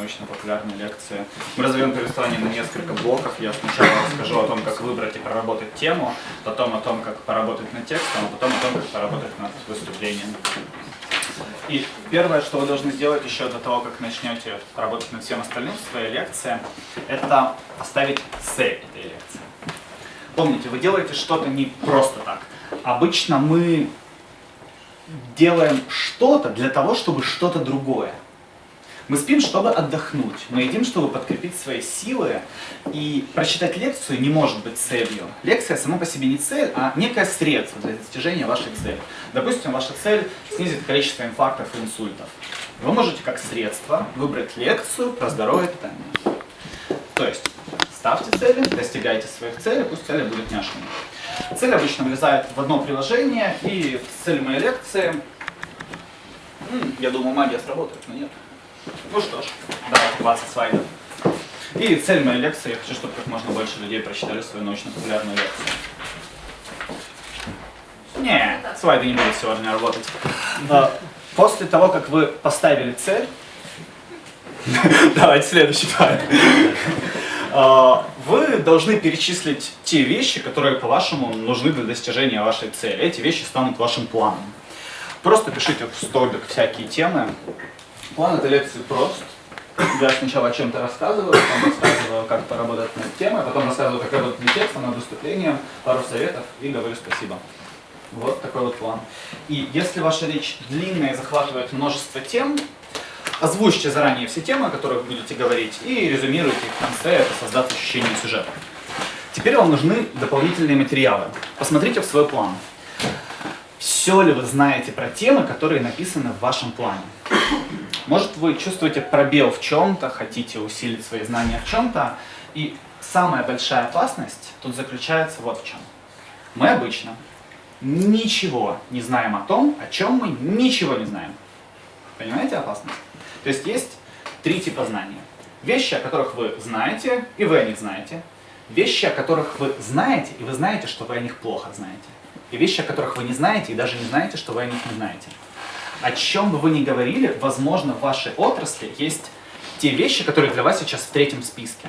научно-популярные лекции. Мы разовьем повествование на несколько блоков. Я сначала расскажу о том, как выбрать и проработать тему, потом о том, как поработать над текстом, а потом о том, как поработать над выступлением. И первое, что вы должны сделать еще до того, как начнете работать над всем остальным в своей лекции, это поставить цель этой лекции. Помните, вы делаете что-то не просто так. Обычно мы делаем что-то для того, чтобы что-то другое. Мы спим, чтобы отдохнуть. Мы едим, чтобы подкрепить свои силы. И прочитать лекцию не может быть целью. Лекция сама по себе не цель, а некое средство для достижения вашей цели. Допустим, ваша цель снизить количество инфарктов и инсультов. Вы можете как средство выбрать лекцию про здоровое питание. То есть, ставьте цели, достигайте своих целей, пусть цели будут няшными. Цель обычно влезает в одно приложение, и цель моей лекции... Я думаю, магия сработает, но нет. Ну что ж, давайте 20 слайдов. И цель моей лекции, я хочу, чтобы как можно больше людей прочитали свою научно-популярную лекцию. Не, слайды не будут сегодня работать. После того, как вы поставили цель, давайте следующий слайд. А, вы должны перечислить те вещи, которые, по-вашему, нужны для достижения вашей цели. Эти вещи станут вашим планом. Просто пишите в столбик всякие темы, План этой лекции прост. Я сначала о чем-то рассказываю, потом рассказываю, как поработать над темой, потом рассказываю, как работать над текстом, над выступлением, пару советов и говорю спасибо. Вот такой вот план. И если ваша речь длинная и захватывает множество тем, озвучьте заранее все темы, о которых будете говорить, и резюмируйте их в конце, это создаст ощущение сюжета. Теперь вам нужны дополнительные материалы. Посмотрите в свой план. Все ли вы знаете про темы, которые написаны в вашем плане? Может, вы чувствуете пробел в чем-то, хотите усилить свои знания в чем-то, и самая большая опасность тут заключается вот в чем. Мы обычно ничего не знаем о том, о чем мы ничего не знаем. Понимаете опасность? То есть есть три типа знания. Вещи, о которых вы знаете, и вы о них знаете. Вещи, о которых вы знаете, и вы знаете, что вы о них плохо знаете. И вещи, о которых вы не знаете, и даже не знаете, что вы о них не знаете о чем бы вы ни говорили, возможно, в вашей отрасли есть те вещи, которые для вас сейчас в третьем списке.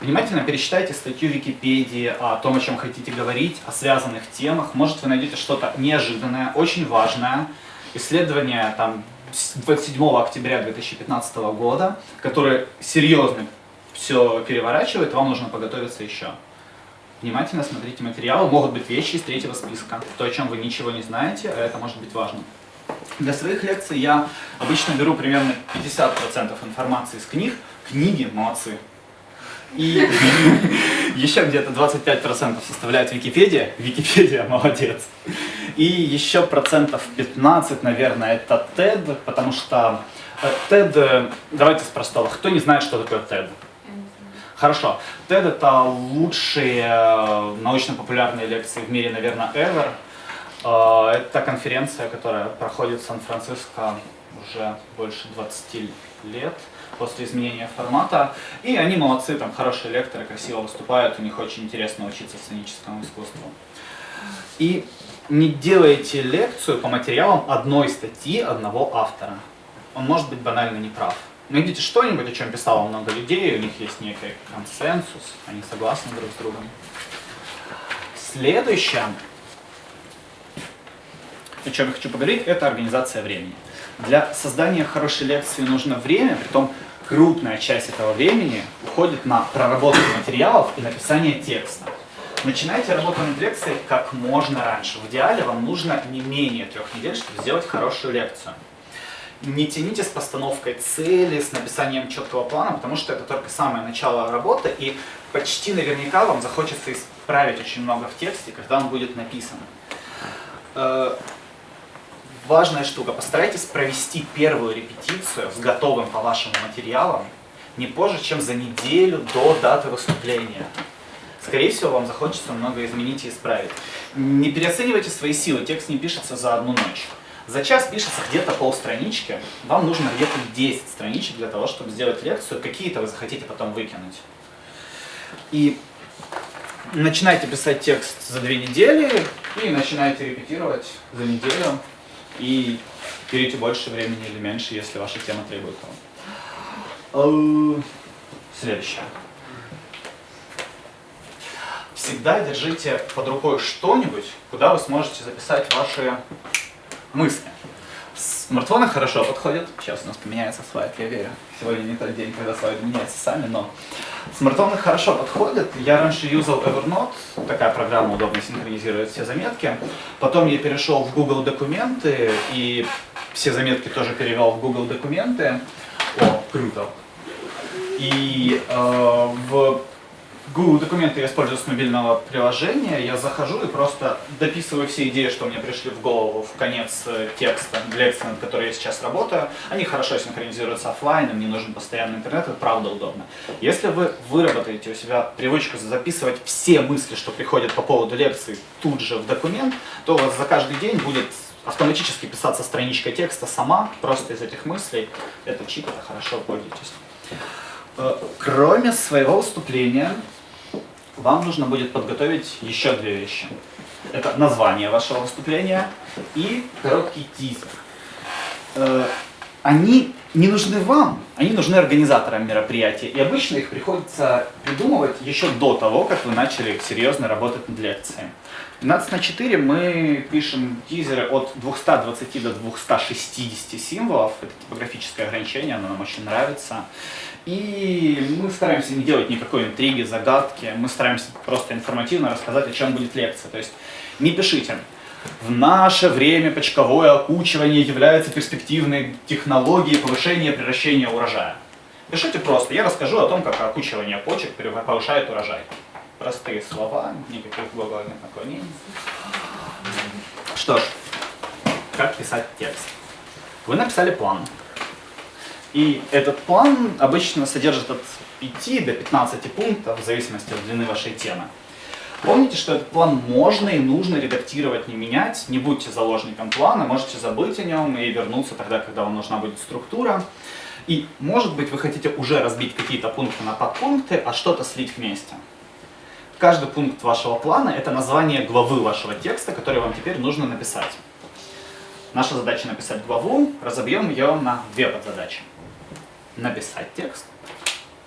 Внимательно перечитайте статью Википедии о том, о чем хотите говорить, о связанных темах. Может, вы найдете что-то неожиданное, очень важное. Исследование там, 27 октября 2015 года, которое серьезно все переворачивает, вам нужно подготовиться еще. Внимательно смотрите материалы, могут быть вещи из третьего списка. То, о чем вы ничего не знаете, а это может быть важно. Для своих лекций я обычно беру примерно 50% информации из книг. Книги молодцы. И еще где-то 25% составляет Википедия. Википедия молодец. И еще процентов 15, наверное, это TED, потому что TED, э, давайте с простого, кто не знает, что такое TED? Хорошо. TED это лучшие э, научно-популярные лекции в мире, наверное, ever. А, это конференция, которая проходит в Сан-Франциско уже больше 20 лет после изменения формата. И они молодцы, там хорошие лекторы, красиво выступают, у них очень интересно учиться сценическому искусству. И не делайте лекцию по материалам одной статьи одного автора. Он может быть банально неправ. Найдите что-нибудь, о чем писало много людей, у них есть некий консенсус, они согласны друг с другом. Следующее о чем я хочу поговорить, это организация времени. Для создания хорошей лекции нужно время, при том крупная часть этого времени уходит на проработку материалов и написание текста. Начинайте работу над лекцией как можно раньше. В идеале вам нужно не менее трех недель, чтобы сделать хорошую лекцию. Не тяните с постановкой цели, с написанием четкого плана, потому что это только самое начало работы, и почти наверняка вам захочется исправить очень много в тексте, когда он будет написан. Важная штука. Постарайтесь провести первую репетицию с готовым по вашим материалам не позже, чем за неделю до даты выступления. Скорее всего, вам захочется много изменить и исправить. Не переоценивайте свои силы, текст не пишется за одну ночь. За час пишется где-то полстранички, вам нужно где-то 10 страничек для того, чтобы сделать лекцию, какие-то вы захотите потом выкинуть. И начинайте писать текст за две недели и начинайте репетировать за неделю и берите больше времени или меньше, если ваша тема требует того. Следующее. Всегда держите под рукой что-нибудь, куда вы сможете записать ваши мысли. Смартфоны хорошо подходят. Сейчас у нас поменяется слайд, я верю. Сегодня не тот день, когда слайды меняются сами, но смартфоны хорошо подходят. Я раньше юзал Evernote, такая программа удобно синхронизирует все заметки. Потом я перешел в Google Документы и все заметки тоже перевел в Google Документы. О, круто. И э, в Google документы я использую с мобильного приложения, я захожу и просто дописываю все идеи, что мне пришли в голову в конец э, текста лекции, над которой я сейчас работаю. Они хорошо синхронизируются офлайн, мне нужен постоянный интернет, это правда удобно. Если вы выработаете у себя привычку записывать все мысли, что приходят по поводу лекции тут же в документ, то у вас за каждый день будет автоматически писаться страничка текста сама, просто из этих мыслей. Это чип, это хорошо, пользуйтесь. Э, кроме своего выступления, вам нужно будет подготовить еще две вещи. Это название вашего выступления и короткий тизер. Они не нужны вам, они нужны организаторам мероприятия. И обычно их приходится придумывать еще до того, как вы начали серьезно работать над лекцией. 12 на 4 мы пишем тизеры от 220 до 260 символов. Это типографическое ограничение, оно нам очень нравится. И мы стараемся не делать никакой интриги, загадки. Мы стараемся просто информативно рассказать, о чем будет лекция. То есть не пишите. В наше время почковое окучивание является перспективной технологией повышения превращения урожая. Пишите просто. Я расскажу о том, как окучивание почек повышает урожай. Простые слова, никаких глагольных наклонений. Что ж, как писать текст? Вы написали план. И этот план обычно содержит от 5 до 15 пунктов, в зависимости от длины вашей темы. Помните, что этот план можно и нужно редактировать, не менять. Не будьте заложником плана, можете забыть о нем и вернуться тогда, когда вам нужна будет структура. И, может быть, вы хотите уже разбить какие-то пункты на подпункты, а что-то слить вместе. Каждый пункт вашего плана – это название главы вашего текста, который вам теперь нужно написать. Наша задача написать главу, разобьем ее на две подзадачи написать текст,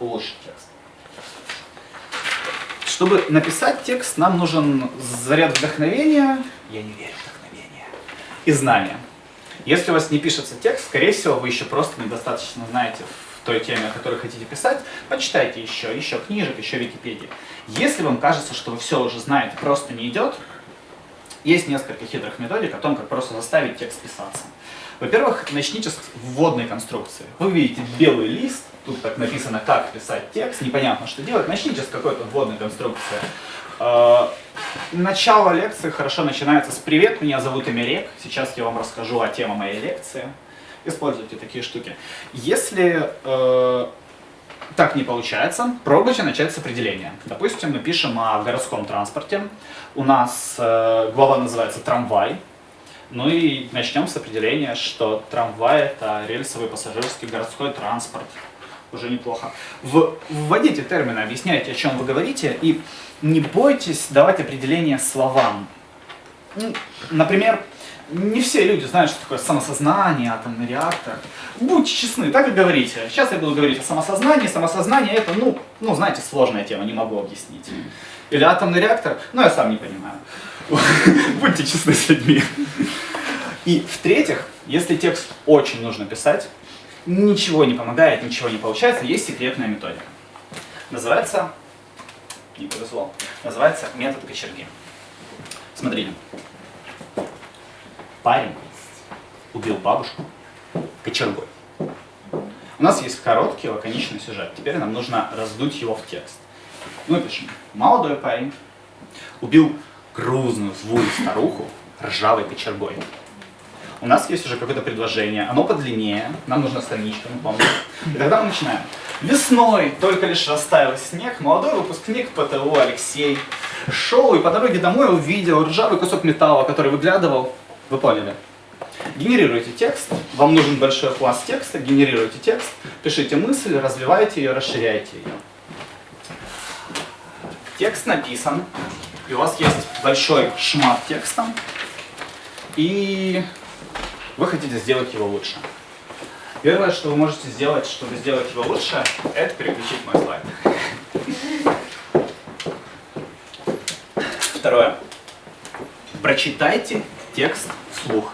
улучшить текст. Чтобы написать текст, нам нужен заряд вдохновения, я не верю в вдохновение, и знания. Если у вас не пишется текст, скорее всего, вы еще просто недостаточно знаете в той теме, о которой хотите писать, почитайте еще, еще книжек, еще Википедии. Если вам кажется, что вы все уже знаете, просто не идет, есть несколько хитрых методик о том, как просто заставить текст писаться. Во-первых, начните с вводной конструкции. Вы видите белый лист, тут так написано, как писать текст, непонятно, что делать. Начните с какой-то вводной конструкции. А, начало лекции хорошо начинается с «Привет, меня зовут Эмерек, сейчас я вам расскажу о теме моей лекции». Используйте такие штуки. Если э, так не получается, пробуйте начать с определения. Допустим, мы пишем о городском транспорте. У нас э, глава называется «Трамвай». Ну и начнем с определения, что трамвай – это рельсовый пассажирский городской транспорт. Уже неплохо. В, вводите термины, объясняйте, о чем вы говорите, и не бойтесь давать определение словам. Ну, например, не все люди знают, что такое самосознание, атомный реактор. Будьте честны, так и говорите. Сейчас я буду говорить о самосознании. Самосознание это, ну, ну, знаете, сложная тема, не могу объяснить. Или атомный реактор, ну, я сам не понимаю. Будьте честны с людьми. И в-третьих, если текст очень нужно писать, ничего не помогает, ничего не получается, есть секретная методика. Называется, не повезло, называется метод кочерги. Смотрите. Парень убил бабушку кочергой. У нас есть короткий лаконичный сюжет. Теперь нам нужно раздуть его в текст. Мы пишем. Молодой парень убил грузную злую старуху ржавой кочергой. У нас есть уже какое-то предложение, оно подлиннее, нам нужна страничка, мы помним. И тогда мы начинаем. Весной только лишь растаял снег, молодой выпускник ПТУ Алексей шел и по дороге домой увидел ржавый кусок металла, который выглядывал. Вы поняли? Генерируйте текст, вам нужен большой пласт текста, генерируйте текст, пишите мысль, развивайте ее, расширяйте ее. Текст написан, и у вас есть большой шмат текста, и вы хотите сделать его лучше. Первое, что вы можете сделать, чтобы сделать его лучше, это переключить мой слайд. Второе. Прочитайте текст вслух.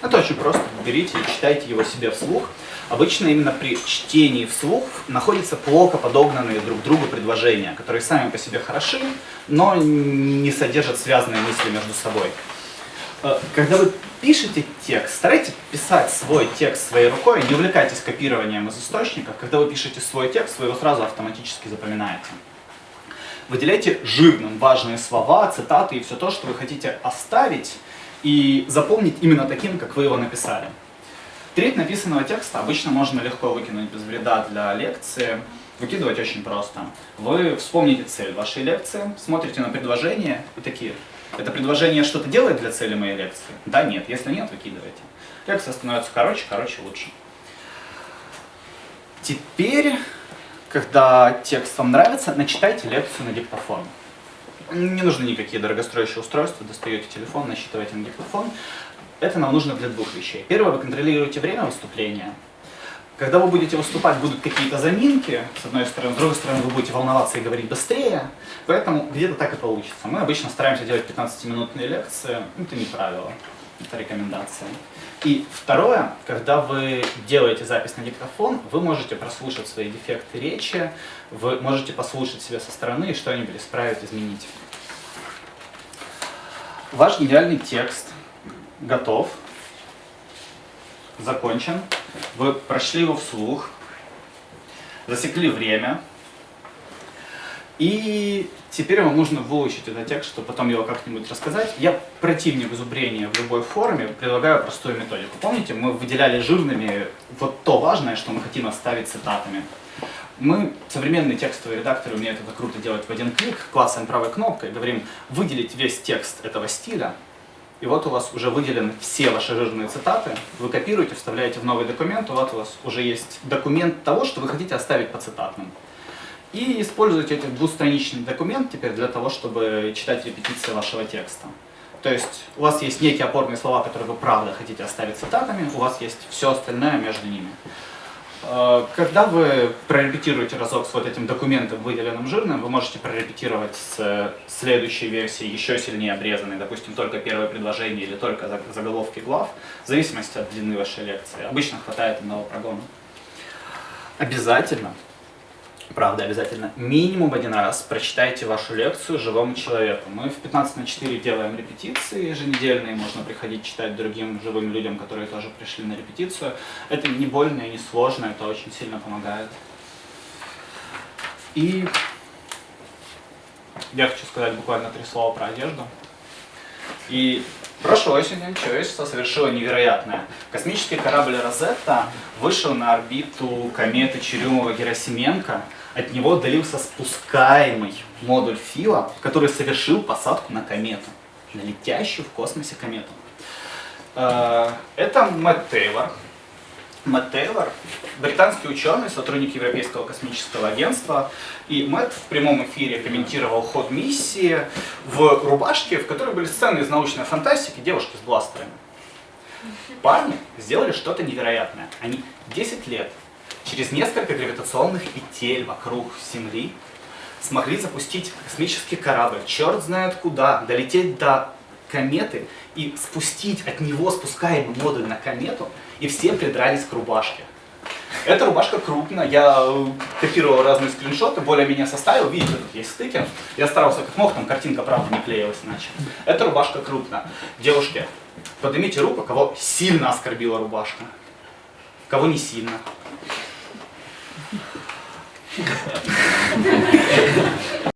Это очень просто. Берите и читайте его себе вслух. Обычно именно при чтении вслух находятся плохо подогнанные друг другу предложения, которые сами по себе хороши, но не содержат связанные мысли между собой. Э, когда вы пишете текст, старайтесь писать свой текст своей рукой, не увлекайтесь копированием из источников. Когда вы пишете свой текст, вы его сразу автоматически запоминаете. Выделяйте жирным важные слова, цитаты и все то, что вы хотите оставить и запомнить именно таким, как вы его написали. Треть написанного текста обычно можно легко выкинуть без вреда для лекции. Выкидывать очень просто. Вы вспомните цель вашей лекции, смотрите на предложение и такие, это предложение что-то делает для цели моей лекции? Да, нет. Если нет, выкидывайте. Лекция становится короче, короче лучше. Теперь, когда текст вам нравится, начитайте лекцию на диктофон. Не нужны никакие дорогостоящие устройства, достаете телефон, насчитываете на диктофон. Это нам нужно для двух вещей. Первое, вы контролируете время выступления. Когда вы будете выступать, будут какие-то заминки, с одной стороны, с другой стороны, вы будете волноваться и говорить быстрее, поэтому где-то так и получится. Мы обычно стараемся делать 15-минутные лекции, это не правило, это рекомендация. И второе, когда вы делаете запись на диктофон, вы можете прослушать свои дефекты речи, вы можете послушать себя со стороны и что-нибудь исправить, изменить. Ваш гениальный текст готов, закончен. Вы прошли его вслух, засекли время, и теперь вам нужно выучить этот текст, чтобы потом его как-нибудь рассказать. Я противник зубрения в любой форме, предлагаю простую методику. Помните, мы выделяли жирными вот то важное, что мы хотим оставить цитатами. Мы, современные текстовые редакторы, умеют это круто делать в один клик, клацаем правой кнопкой, говорим выделить весь текст этого стиля, и вот у вас уже выделены все ваши жирные цитаты, вы копируете, вставляете в новый документ, у вас, у вас уже есть документ того, что вы хотите оставить по цитатным. И используйте этот двустраничный документ теперь для того, чтобы читать репетиции вашего текста. То есть у вас есть некие опорные слова, которые вы правда хотите оставить цитатами, у вас есть все остальное между ними. Э, когда вы прорепетируете разок с вот этим документом, выделенным жирным, вы можете прорепетировать с следующей версией, еще сильнее обрезанной, допустим, только первое предложение или только заголовки глав, в зависимости от длины вашей лекции. Обычно хватает одного прогона. Обязательно правда, обязательно минимум один раз прочитайте вашу лекцию живому человеку. Мы в 15 на 4 делаем репетиции еженедельные, можно приходить читать другим живым людям, которые тоже пришли на репетицию. Это не больно и не сложно, это очень сильно помогает. И я хочу сказать буквально три слова про одежду. И прошлой осенью человечество совершило невероятное. Космический корабль «Розетта» вышел на орбиту кометы Черюмова-Герасименко. От него отдалился спускаемый модуль Фила, который совершил посадку на комету, на летящую в космосе комету. Э, это Мэтт Тейлор, Мэтт Тейлор, британский ученый, сотрудник Европейского космического агентства. И Мэтт в прямом эфире комментировал ход миссии в рубашке, в которой были сцены из научной фантастики, девушки с бластерами. Парни сделали что-то невероятное. Они 10 лет через несколько гравитационных петель вокруг Земли смогли запустить космический корабль, черт знает куда, долететь до кометы и спустить от него спускаемый модуль на комету, и все придрались к рубашке. Эта рубашка крупная, я э, копировал разные скриншоты, более-менее составил, видите, тут есть стыки. Я старался как мог, там картинка, правда, не клеилась иначе. Эта рубашка крупная. Девушки, поднимите руку, кого сильно оскорбила рубашка. Кого не сильно.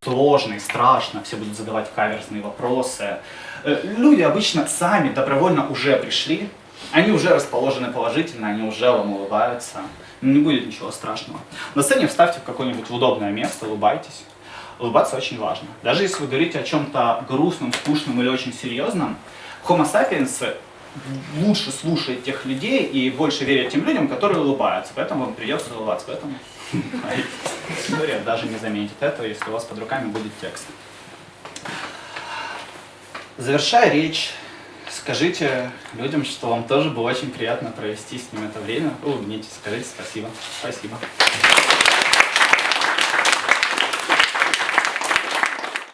Сложно и страшно, все будут задавать каверзные вопросы. Э, люди обычно сами добровольно уже пришли, они уже расположены положительно, они уже вам улыбаются. Не будет ничего страшного. На сцене вставьте в какое-нибудь удобное место, улыбайтесь. Улыбаться очень важно. Даже если вы говорите о чем-то грустном, скучном или очень серьезном, Homo sapiens лучше слушает тех людей и больше верит тем людям, которые улыбаются. Поэтому вам придется улыбаться. Поэтому аудитория даже не заметит этого, если у вас под руками будет текст. Завершая речь, скажите людям, что вам тоже было очень приятно провести с ним это время. Улыбнитесь, скажите спасибо. Спасибо.